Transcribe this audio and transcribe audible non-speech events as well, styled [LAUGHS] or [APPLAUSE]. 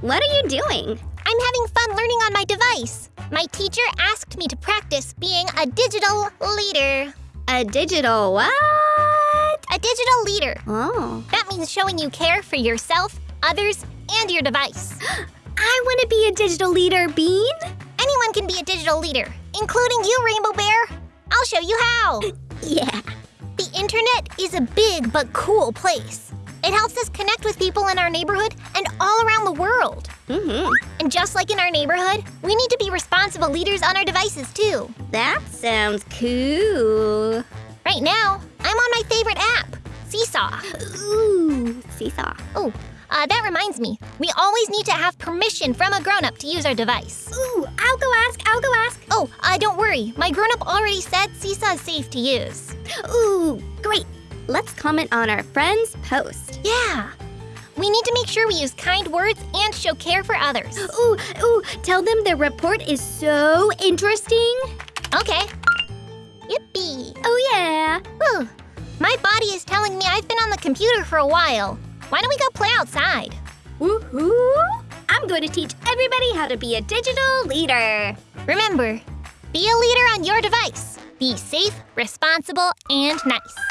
What are you doing? I'm having fun learning on my device. My teacher asked me to practice being a digital leader. A digital what? A digital leader. Oh. That means showing you care for yourself, others, and your device. [GASPS] I want to be a digital leader, Bean. Anyone can be a digital leader, including you, Rainbow Bear. I'll show you how. [LAUGHS] Yeah. The internet is a big but cool place. It helps us connect with people in our neighborhood world. Mm-hmm. And just like in our neighborhood, we need to be responsible leaders on our devices too. That sounds cool. Right now, I'm on my favorite app, Seesaw. Ooh, seesaw. Oh, uh, that reminds me, we always need to have permission from a grown up to use our device. Ooh, I'll go ask, I'll go ask. Oh, uh, don't worry, my grown up already said Seesaw is safe to use. Ooh, great. Let's comment on our friend's post. Yeah. We need to make sure we use kind words and show care for others. Ooh, ooh, tell them the report is so interesting. Okay. Yippee. Oh, yeah. Whew. My body is telling me I've been on the computer for a while. Why don't we go play outside? Woohoo! I'm going to teach everybody how to be a digital leader. Remember, be a leader on your device. Be safe, responsible, and nice.